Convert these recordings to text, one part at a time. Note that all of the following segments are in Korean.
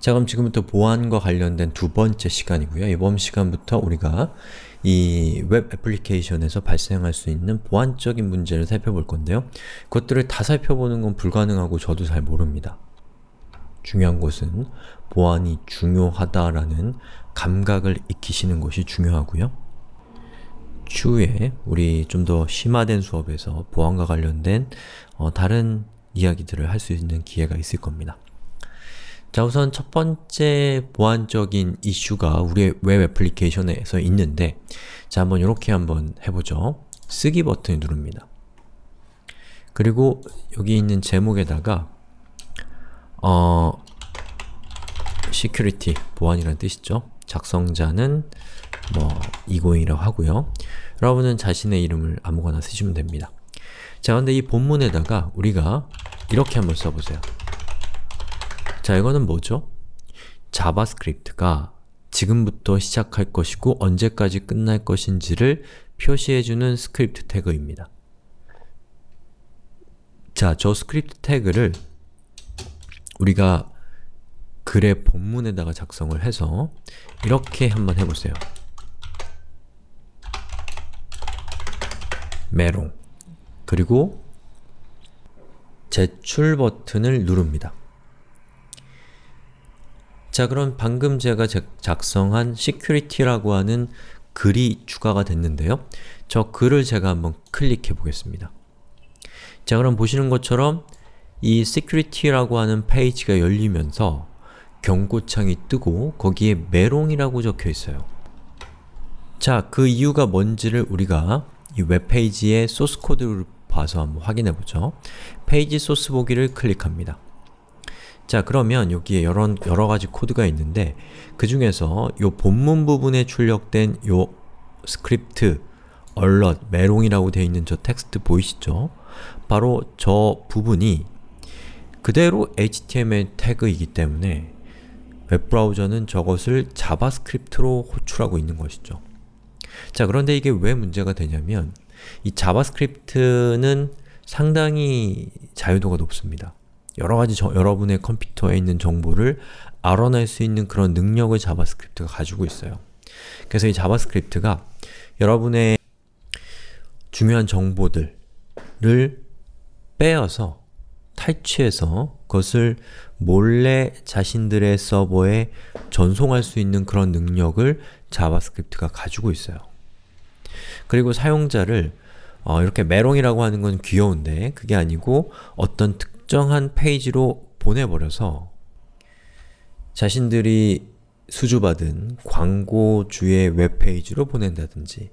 자 그럼 지금부터 보안과 관련된 두 번째 시간이고요. 이번 시간부터 우리가 이 웹 애플리케이션에서 발생할 수 있는 보안적인 문제를 살펴볼 건데요. 그것들을 다 살펴보는 건 불가능하고 저도 잘 모릅니다. 중요한 것은 보안이 중요하다라는 감각을 익히시는 것이 중요하고요. 추후에 우리 좀 더 심화된 수업에서 보안과 관련된 어, 다른 이야기들을 할 수 있는 기회가 있을 겁니다. 자 우선 첫 번째 보안적인 이슈가 우리의 웹 애플리케이션에서 있는데 자 한번 이렇게 한번 해보죠. 쓰기 버튼을 누릅니다. 그리고 여기 있는 제목에다가 어 security, 보안이라는 뜻이죠. 작성자는 뭐 이고잉이라고 하고요. 여러분은 자신의 이름을 아무거나 쓰시면 됩니다. 자 근데 이 본문에다가 우리가 이렇게 한번 써보세요. 자 이거는 뭐죠? 자바스크립트가 지금부터 시작할 것이고 언제까지 끝날 것인지를 표시해주는 스크립트 태그입니다. 자, 저 스크립트 태그를 우리가 글의 본문에다가 작성을 해서 이렇게 한번 해보세요. 메롱 그리고 제출 버튼을 누릅니다. 자 그럼 방금 제가 작성한 security라고 하는 글이 추가가 됐는데요. 저 글을 제가 한번 클릭해 보겠습니다. 자 그럼 보시는 것처럼 이 security라고 하는 페이지가 열리면서 경고창이 뜨고 거기에 메롱이라고 적혀 있어요. 자, 그 이유가 뭔지를 우리가 이 웹페이지의 소스 코드를 봐서 한번 확인해 보죠. 페이지 소스 보기를 클릭합니다. 자 그러면 여기에 여러, 여러 가지 코드가 있는데 그 중에서 요 본문 부분에 출력된 요 스크립트, alert, 메롱이라고 되어 있는 저 텍스트 보이시죠? 바로 저 부분이 그대로 HTML 태그이기 때문에 웹브라우저는 저것을 자바스크립트로 호출하고 있는 것이죠. 자 그런데 이게 왜 문제가 되냐면 이 자바스크립트는 상당히 자유도가 높습니다. 여러가지 저, 여러분의 컴퓨터에 있는 정보를 알아낼 수 있는 그런 능력을 자바스크립트가 가지고 있어요. 그래서 이 자바스크립트가 여러분의 중요한 정보들을 빼어서 탈취해서 그것을 몰래 자신들의 서버에 전송할 수 있는 그런 능력을 자바스크립트가 가지고 있어요. 그리고 사용자를 어, 이렇게 메롱이라고 하는 건 귀여운데 그게 아니고 어떤 특 특정한 페이지로 보내버려서 자신들이 수주받은 광고주의 웹페이지로 보낸다든지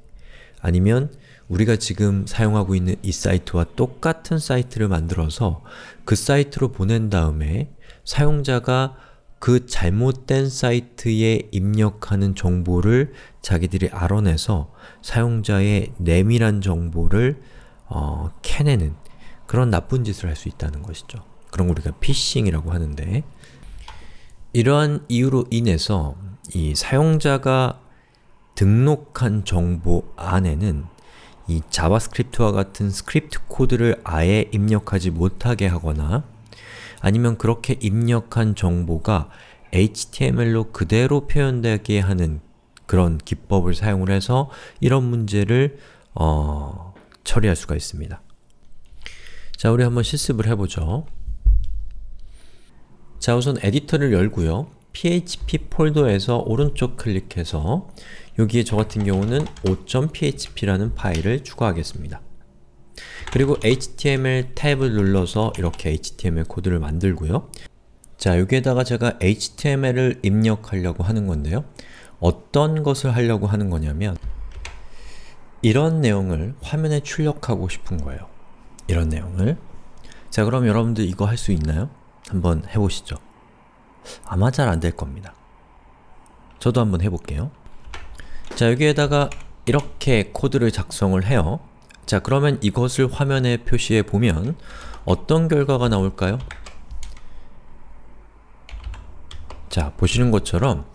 아니면 우리가 지금 사용하고 있는 이 사이트와 똑같은 사이트를 만들어서 그 사이트로 보낸 다음에 사용자가 그 잘못된 사이트에 입력하는 정보를 자기들이 알아내서 사용자의 내밀한 정보를 어, 캐내는 그런 나쁜 짓을 할 수 있다는 것이죠. 그런 걸 우리가 피싱이라고 하는데 이러한 이유로 인해서 이 사용자가 등록한 정보 안에는 이 자바스크립트와 같은 스크립트 코드를 아예 입력하지 못하게 하거나 아니면 그렇게 입력한 정보가 HTML로 그대로 표현되게 하는 그런 기법을 사용을 해서 이런 문제를 어, 처리할 수가 있습니다. 자, 우리 한번 실습을 해보죠. 자, 우선 에디터를 열고요. php 폴더에서 오른쪽 클릭해서 여기에 저 같은 경우는 5.php라는 파일을 추가하겠습니다. 그리고 html 탭을 눌러서 이렇게 html 코드를 만들고요. 자, 여기에다가 제가 html을 입력하려고 하는 건데요. 어떤 것을 하려고 하는 거냐면 이런 내용을 화면에 출력하고 싶은 거예요. 이런 내용을 자 그럼 여러분들 이거 할 수 있나요? 한번 해보시죠. 아마 잘 안 될 겁니다. 저도 한번 해볼게요. 자 여기에다가 이렇게 코드를 작성을 해요. 자 그러면 이것을 화면에 표시해 보면 어떤 결과가 나올까요? 자 보시는 것처럼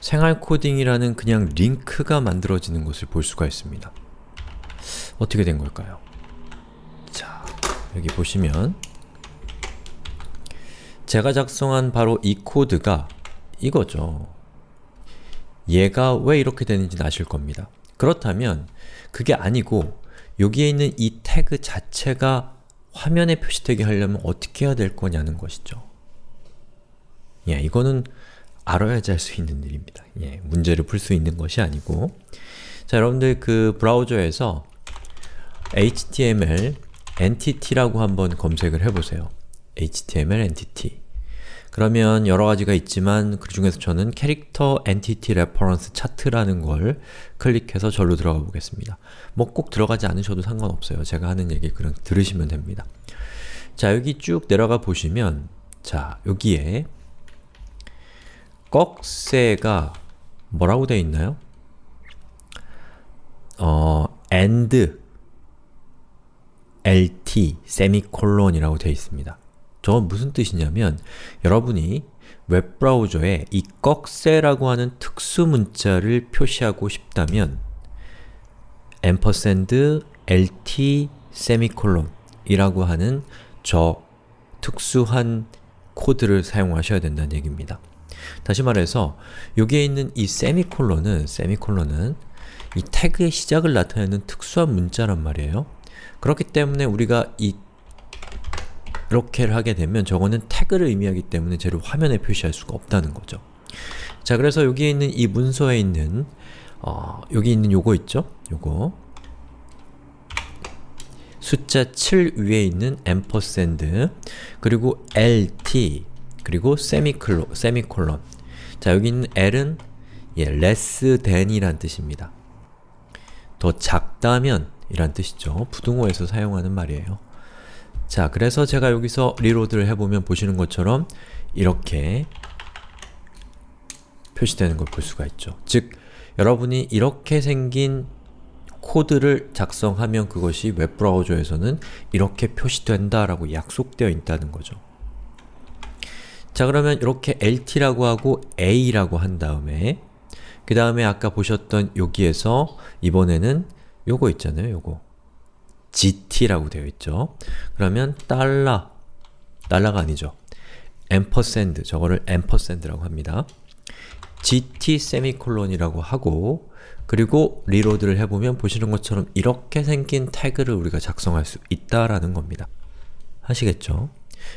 생활 코딩이라는 그냥 링크가 만들어지는 것을 볼 수가 있습니다. 어떻게 된 걸까요? 여기 보시면 제가 작성한 바로 이 코드가 이거죠. 얘가 왜 이렇게 되는지는 아실 겁니다. 그렇다면 그게 아니고 여기에 있는 이 태그 자체가 화면에 표시되게 하려면 어떻게 해야 될 거냐는 것이죠. 예, 이거는 알아야지 할 수 있는 일입니다. 예, 문제를 풀 수 있는 것이 아니고 자, 여러분들 그 브라우저에서 HTML entity라고 한번 검색을 해보세요. HTML entity 그러면 여러 가지가 있지만 그 중에서 저는 Character Entity Reference Chart라는 걸 클릭해서 절로 들어가 보겠습니다. 뭐 꼭 들어가지 않으셔도 상관없어요. 제가 하는 얘기 그냥 들으시면 됩니다. 자, 여기 쭉 내려가 보시면 자, 여기에 꺽쇠가 뭐라고 되어 있나요? 어, and lt 세미콜론이라고 되어 있습니다. 저건 무슨 뜻이냐면 여러분이 웹브라우저에 이 꺽쇠라고 하는 특수 문자를 표시하고 싶다면 ampersand lt 세미콜론 이라고 하는 저 특수한 코드를 사용하셔야 된다는 얘기입니다. 다시 말해서 여기에 있는 이 세미콜론은 세미콜론은 이 태그의 시작을 나타내는 특수한 문자란 말이에요. 그렇기 때문에 우리가 이 이렇게를 하게 되면 저거는 태그를 의미하기 때문에 쟤를 화면에 표시할 수가 없다는 거죠. 자, 그래서 여기에 있는 이 문서에 있는 어, 여기 있는 요거 있죠? 요거 숫자 7 위에 있는 ampersand 그리고 lt 그리고 세미클로, 세미콜론 자, 여기 있는 l은 예, less than이란 뜻입니다. 더 작다면 이란 뜻이죠. 부등호에서 사용하는 말이에요. 자, 그래서 제가 여기서 리로드를 해보면 보시는 것처럼 이렇게 표시되는 걸 볼 수가 있죠. 즉, 여러분이 이렇게 생긴 코드를 작성하면 그것이 웹브라우저에서는 이렇게 표시된다 라고 약속되어 있다는 거죠. 자 그러면 이렇게 LT라고 하고 A라고 한 다음에 그 다음에 아까 보셨던 여기에서 이번에는 요거 있잖아요, 요거 GT라고 되어 있죠. 그러면 달러, 달러가 아니죠. ampersand, 저거를 ampersand라고 합니다. GT 세미콜론이라고 하고 그리고 리로드를 해보면 보시는 것처럼 이렇게 생긴 태그를 우리가 작성할 수 있다라는 겁니다. 아시겠죠?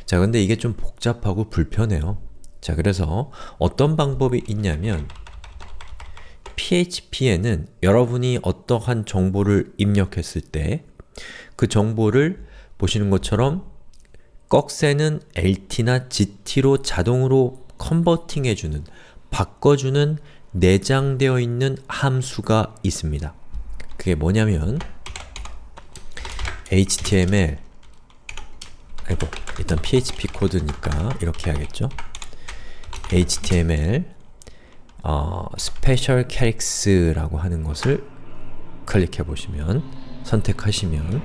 자, 근데 이게 좀 복잡하고 불편해요. 자, 그래서 어떤 방법이 있냐면 PHP에는 여러분이 어떠한 정보를 입력했을 때 그 정보를 보시는 것처럼 꺽쇠는 LT나 GT로 자동으로 컨버팅해주는, 바꿔주는 내장되어 있는 함수가 있습니다. 그게 뭐냐면 HTML 아이고, 일단 PHP 코드니까 이렇게 해야겠죠? HTML 어, Special Characters라고 하는 것을 클릭해 보시면 선택하시면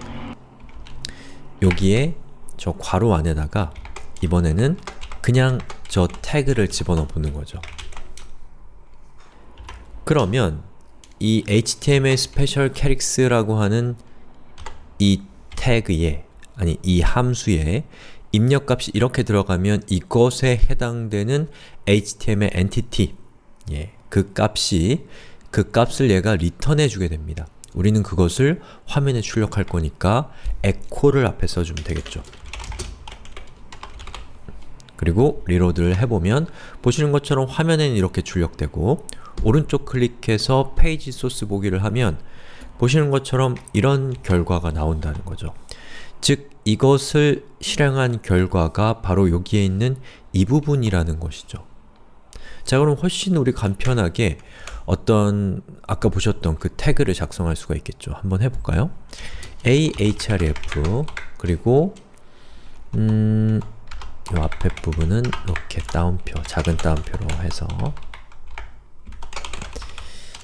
여기에 저 괄호 안에다가 이번에는 그냥 저 태그를 집어넣어 보는 거죠. 그러면 이 HTML Special Characters라고 하는 이 태그에 아니 이 함수에 입력값이 이렇게 들어가면 이것에 해당되는 HTML entity 예, 그 값이 그 값을 얘가 리턴해 주게 됩니다. 우리는 그것을 화면에 출력할 거니까 echo를 앞에 써주면 되겠죠. 그리고 reload를 해보면 보시는 것처럼 화면에는 이렇게 출력되고 오른쪽 클릭해서 페이지 소스 보기를 하면 보시는 것처럼 이런 결과가 나온다는 거죠. 즉, 이것을 실행한 결과가 바로 여기에 있는 이 부분이라는 것이죠. 자 그럼 훨씬 우리 간편하게 어떤 아까 보셨던 그 태그를 작성할 수가 있겠죠. 한번 해볼까요? ahref 그리고 음... 이 앞에 부분은 이렇게 따옴표, 작은 따옴표로 해서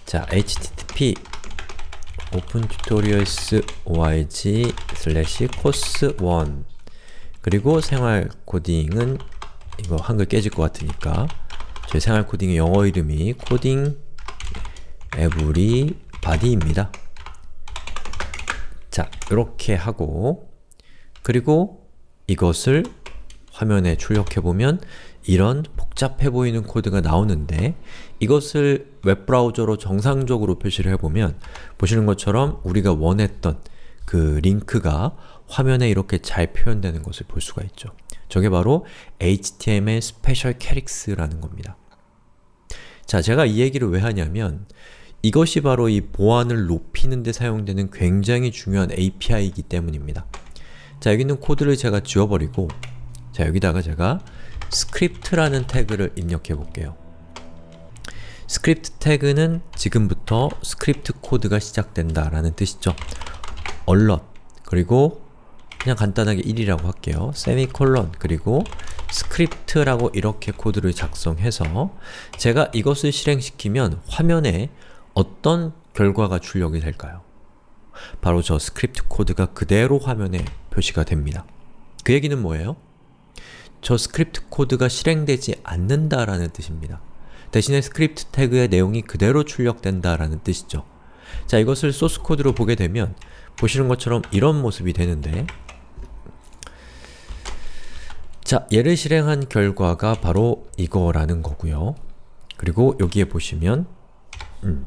자, http opentutorials org slash course 1 그리고 생활 코딩은 이거 한글 깨질 것 같으니까 제 생활 코딩의 영어 이름이 코딩 everybody입니다. 자, 이렇게 하고 그리고 이것을 화면에 출력해보면 이런 복잡해 보이는 코드가 나오는데 이것을 웹브라우저로 정상적으로 표시를 해보면 보시는 것처럼 우리가 원했던 그 링크가 화면에 이렇게 잘 표현되는 것을 볼 수가 있죠. 저게 바로 HTML special chars라는 겁니다. 자, 제가 이 얘기를 왜 하냐면 이것이 바로 이 보안을 높이는 데 사용되는 굉장히 중요한 API이기 때문입니다. 자, 여기 있는 코드를 제가 지워버리고 자, 여기다가 제가 스크립트라는 태그를 입력해 볼게요. 스크립트 태그는 지금부터 스크립트 코드가 시작된다 라는 뜻이죠. alert 그리고 그냥 간단하게 1이라고 할게요. 세미콜론 그리고 스크립트라고 이렇게 코드를 작성해서 제가 이것을 실행시키면 화면에 어떤 결과가 출력이 될까요? 바로 저 스크립트 코드가 그대로 화면에 표시가 됩니다. 그 얘기는 뭐예요? 저 스크립트 코드가 실행되지 않는다라는 뜻입니다. 대신에 스크립트 태그의 내용이 그대로 출력된다라는 뜻이죠. 자, 이것을 소스 코드로 보게 되면 보시는 것처럼 이런 모습이 되는데 자, 얘를 실행한 결과가 바로 이거라는 거고요. 그리고 여기에 보시면 음,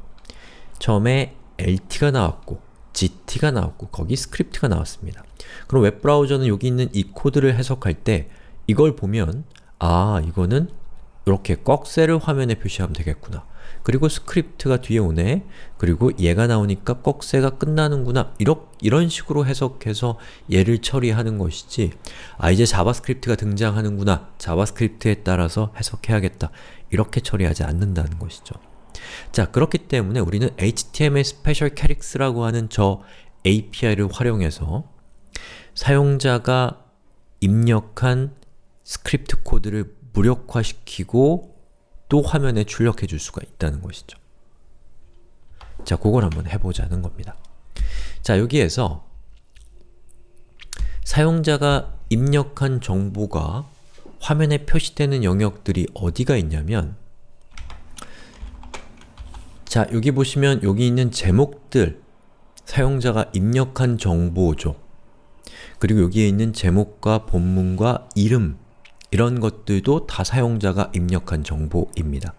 처음에 LT가 나왔고 GT가 나왔고 거기 스크립트가 나왔습니다. 그럼 웹브라우저는 여기 있는 이 코드를 해석할 때 이걸 보면 아, 이거는 이렇게 꺽쇠를 화면에 표시하면 되겠구나. 그리고 스크립트가 뒤에 오네. 그리고 얘가 나오니까 꺽쇠가 끝나는구나. 이러, 이런 식으로 해석해서 얘를 처리하는 것이지 아 이제 자바스크립트가 등장하는구나. 자바스크립트에 따라서 해석해야겠다. 이렇게 처리하지 않는다는 것이죠. 자, 그렇기 때문에 우리는 HTML special chars라고 하는 저 API를 활용해서 사용자가 입력한 스크립트 코드를 무력화시키고 또 화면에 출력해 줄 수가 있다는 것이죠. 자, 그걸 한번 해보자는 겁니다. 자, 여기에서 사용자가 입력한 정보가 화면에 표시되는 영역들이 어디가 있냐면 자, 여기 보시면 여기 있는 제목들 사용자가 입력한 정보죠. 그리고 여기에 있는 제목과 본문과 이름 이런 것들도 다 사용자가 입력한 정보입니다.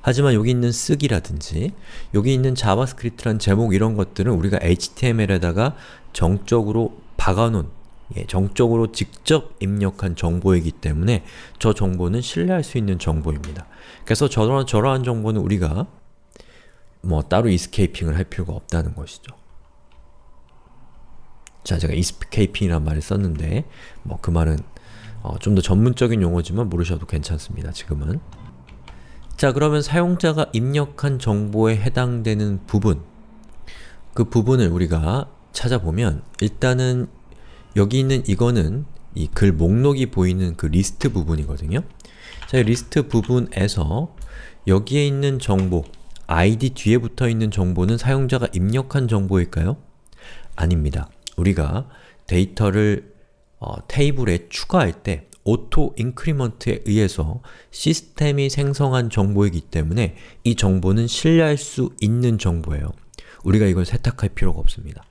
하지만 여기 있는 쓰기라든지 여기 있는 자바스크립트란 제목 이런 것들은 우리가 HTML에다가 정적으로 박아놓은 예, 정적으로 직접 입력한 정보이기 때문에 저 정보는 신뢰할 수 있는 정보입니다. 그래서 저러한, 저러한 정보는 우리가 뭐 따로 escaping을 할 필요가 없다는 것이죠. 자, 제가 escaping이란 말을 썼는데 뭐 그 말은 어, 좀 더 전문적인 용어지만 모르셔도 괜찮습니다. 지금은 자 그러면 사용자가 입력한 정보에 해당되는 부분 그 부분을 우리가 찾아보면 일단은 여기 있는 이거는 이 글 목록이 보이는 그 리스트 부분이거든요. 자, 이 리스트 부분에서 여기에 있는 정보, id 뒤에 붙어있는 정보는 사용자가 입력한 정보일까요? 아닙니다. 우리가 데이터를 어, 테이블에 추가할 때 auto increment에 의해서 시스템이 생성한 정보이기 때문에 이 정보는 신뢰할 수 있는 정보예요. 우리가 이걸 세탁할 필요가 없습니다.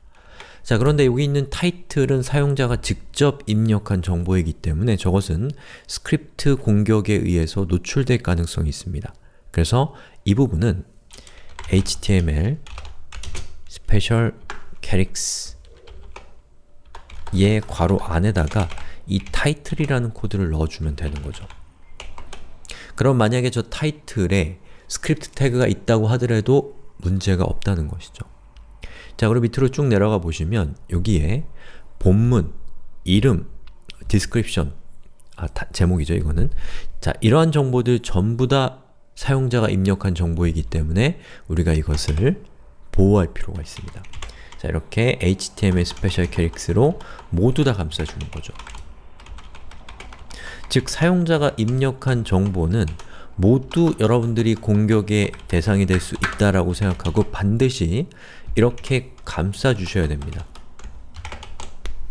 자 그런데 여기 있는 타이틀은 사용자가 직접 입력한 정보이기 때문에 저것은 스크립트 공격에 의해서 노출될 가능성이 있습니다. 그래서 이 부분은 HTML special characters 얘 괄호 안에다가 이 타이틀이라는 코드를 넣어주면 되는 거죠. 그럼 만약에 저 타이틀에 스크립트 태그가 있다고 하더라도 문제가 없다는 것이죠. 자, 그럼 밑으로 쭉 내려가 보시면 여기에 본문, 이름, description, 아, 다, 제목이죠, 이거는. 자, 이러한 정보들 전부 다 사용자가 입력한 정보이기 때문에 우리가 이것을 보호할 필요가 있습니다. 자, 이렇게 HTML special chars로 모두 다 감싸주는 거죠. 즉, 사용자가 입력한 정보는 모두 여러분들이 공격의 대상이 될 수 있다라고 생각하고 반드시 이렇게 감싸주셔야 됩니다.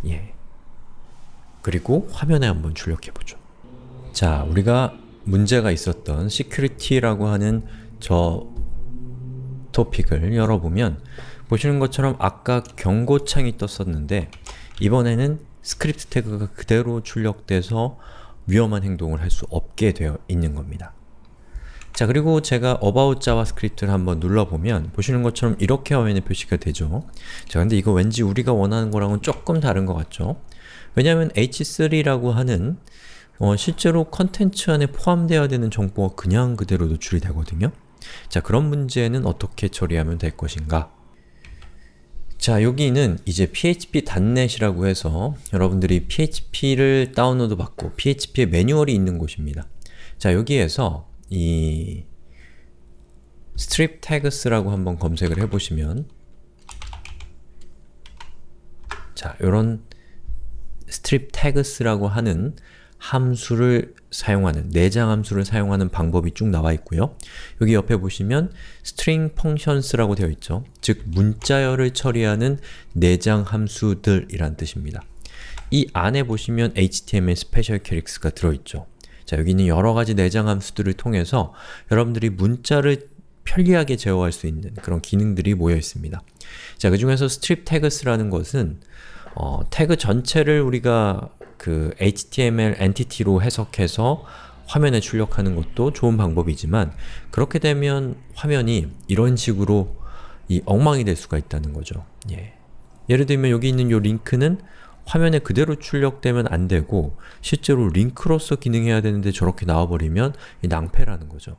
예. 그리고 화면에 한번 출력해보죠. 자, 우리가 문제가 있었던 security라고 하는 저 토픽을 열어보면 보시는 것처럼 아까 경고창이 떴었는데 이번에는 스크립트 태그가 그대로 출력돼서 위험한 행동을 할 수 없게 되어 있는 겁니다. 자 그리고 제가 about javascript를 한번 눌러보면 보시는 것처럼 이렇게 화면에 표시가 되죠. 자 근데 이거 왠지 우리가 원하는 거랑은 조금 다른 것 같죠? 왜냐하면 h3라고 하는 어, 실제로 컨텐츠 안에 포함되어야 되는 정보가 그냥 그대로 노출이 되거든요. 자 그런 문제는 어떻게 처리하면 될 것인가? 자 여기는 이제 php.net이라고 해서 여러분들이 php를 다운로드 받고 php의 매뉴얼이 있는 곳입니다. 자 여기에서 이 strip tags라고 한번 검색을 해보시면 자 요런 strip tags라고 하는 함수를 사용하는, 내장 함수를 사용하는 방법이 쭉 나와 있고요. 여기 옆에 보시면 string functions라고 되어 있죠. 즉, 문자열을 처리하는 내장 함수들이란 뜻입니다. 이 안에 보시면 HTML special chars가 들어있죠. 자, 여기는 여러가지 내장 함수들을 통해서 여러분들이 문자를 편리하게 제어할 수 있는 그런 기능들이 모여 있습니다. 자, 그 중에서 strip tags라는 것은 어, 태그 전체를 우리가 그 HTML 엔티티로 해석해서 화면에 출력하는 것도 좋은 방법이지만 그렇게 되면 화면이 이런 식으로 이 엉망이 될 수가 있다는 거죠. 예. 예를 들면 여기 있는 이 링크는 화면에 그대로 출력되면 안 되고 실제로 링크로서 기능해야 되는데 저렇게 나와버리면 낭패라는 거죠.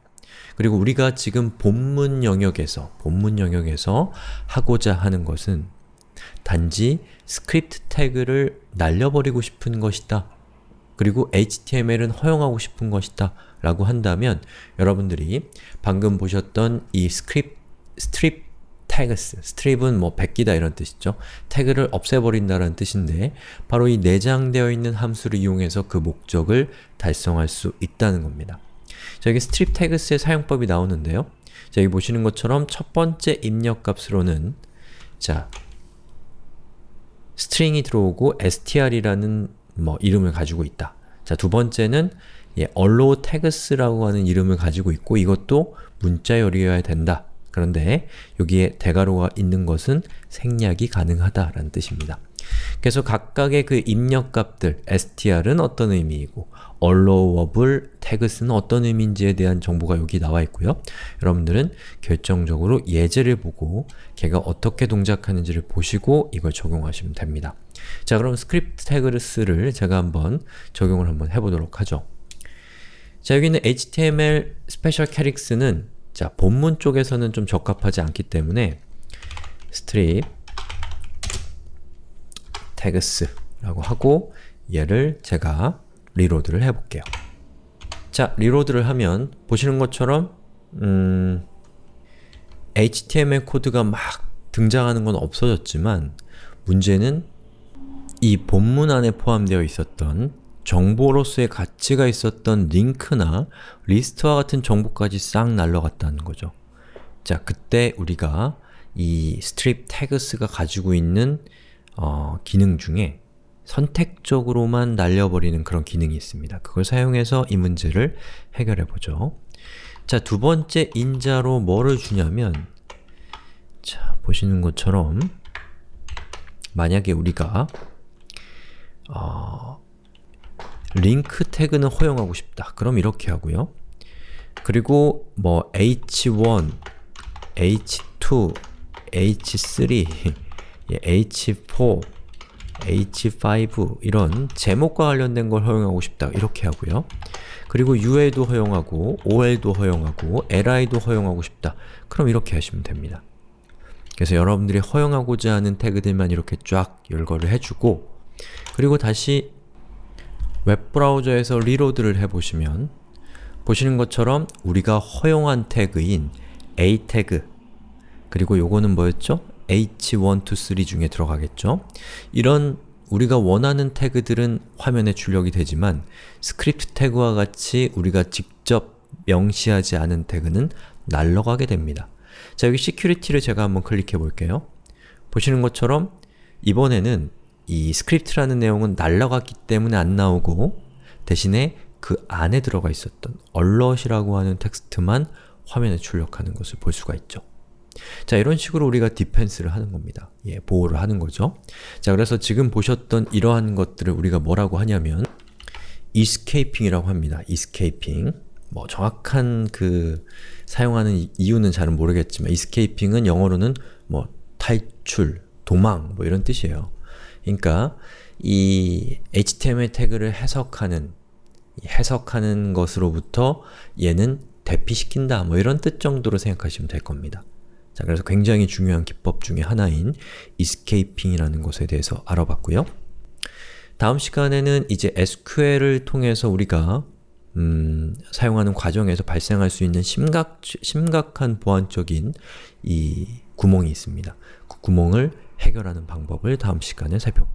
그리고 우리가 지금 본문 영역에서 본문 영역에서 하고자 하는 것은 단지 스크립트 태그를 날려버리고 싶은 것이다. 그리고 HTML은 허용하고 싶은 것이다. 라고 한다면 여러분들이 방금 보셨던 이 스크립, strip tags, strip은 뭐 베끼다 이런 뜻이죠. 태그를 없애버린다는 뜻인데 바로 이 내장되어 있는 함수를 이용해서 그 목적을 달성할 수 있다는 겁니다. 자, 여기 strip tags의 사용법이 나오는데요. 자, 여기 보시는 것처럼 첫 번째 입력값으로는 자, string이 들어오고 str이라는 뭐 이름을 가지고 있다. 자, 두 번째는 예, allow tags라고 하는 이름을 가지고 있고 이것도 문자 열이어야 된다. 그런데 여기에 대괄호가 있는 것은 생략이 가능하다라는 뜻입니다. 그래서 각각의 그 입력값들, str은 어떤 의미이고 allowable tags는 어떤 의미인지에 대한 정보가 여기 나와 있고요. 여러분들은 결정적으로 예제를 보고 걔가 어떻게 동작하는지를 보시고 이걸 적용하시면 됩니다. 자 그럼 strip tags를 제가 한번 적용을 한번 해보도록 하죠. 자 여기는 HTML special chars는 자 본문 쪽에서는 좀 적합하지 않기 때문에 tags라고 하고 얘를 제가 reload를 해볼게요. 자, reload를 하면 보시는 것처럼 음, HTML 코드가 막 등장하는 건 없어졌지만 문제는 이 본문 안에 포함되어 있었던 정보로서의 가치가 있었던 링크나 리스트와 같은 정보까지 싹 날라갔다는 거죠. 자, 그때 우리가 이 strip tags가 가지고 있는 어, 기능 중에 선택적으로만 날려버리는 그런 기능이 있습니다. 그걸 사용해서 이 문제를 해결해 보죠. 자, 두 번째 인자로 뭐를 주냐면 자, 보시는 것처럼 만약에 우리가 어, 링크 태그는 허용하고 싶다. 그럼 이렇게 하고요. 그리고 뭐 h1, h2, h3, h4, h5 이런 제목과 관련된 걸 허용하고 싶다 이렇게 하고요. 그리고 UL도 허용하고 OL도 허용하고 LI도 허용하고 싶다. 그럼 이렇게 하시면 됩니다. 그래서 여러분들이 허용하고자 하는 태그들만 이렇게 쫙 열거를 해주고 그리고 다시 웹브라우저에서 reload를 해보시면 보시는 것처럼 우리가 허용한 태그인 a 태그 그리고 요거는 뭐였죠? H123 중에 들어가겠죠? 이런 우리가 원하는 태그들은 화면에 출력이 되지만 스크립트 태그와 같이 우리가 직접 명시하지 않은 태그는 날러가게 됩니다. 자, 여기 security를 제가 한번 클릭해 볼게요. 보시는 것처럼 이번에는 이 스크립트라는 내용은 날라갔기 때문에 안 나오고 대신에 그 안에 들어가 있었던 alert이라고 하는 텍스트만 화면에 출력하는 것을 볼 수가 있죠. 자, 이런 식으로 우리가 디펜스를 하는 겁니다. 예, 보호를 하는 거죠. 자, 그래서 지금 보셨던 이러한 것들을 우리가 뭐라고 하냐면 escaping이라고 합니다. escaping. 뭐 정확한 그 사용하는 이- 이유는 잘은 모르겠지만 escaping은 영어로는 뭐 탈출, 도망 뭐 이런 뜻이에요. 그러니까 이 HTML 태그를 해석하는 이 해석하는 것으로부터 얘는 대피시킨다 뭐 이런 뜻 정도로 생각하시면 될 겁니다. 자, 그래서 굉장히 중요한 기법 중에 하나인 escaping이라는 것에 대해서 알아봤고요. 다음 시간에는 이제 SQL을 통해서 우리가 음, 사용하는 과정에서 발생할 수 있는 심각, 심각한 보안적인 이 구멍이 있습니다. 그 구멍을 해결하는 방법을 다음 시간에 살펴볼게요.